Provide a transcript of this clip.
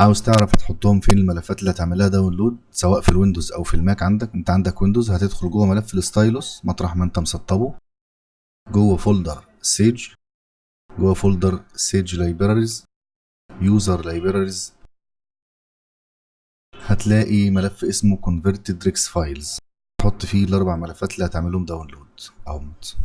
عاوز تعرف هتحطهم فين الملفات اللي هتعملها download؟ سواء في ال Windows أو في ال Mac عندك. أنت عندك Windows هتدخل جوه ملف ال Stylus مطرح ما أنت مسطبه. جوه folder SAGE. جوه folder SAGE libraries. user libraries. هتلاقي ملف اسمه converted rex files. تحط فيه الأربع ملفات اللي هتعملهم download. اهمت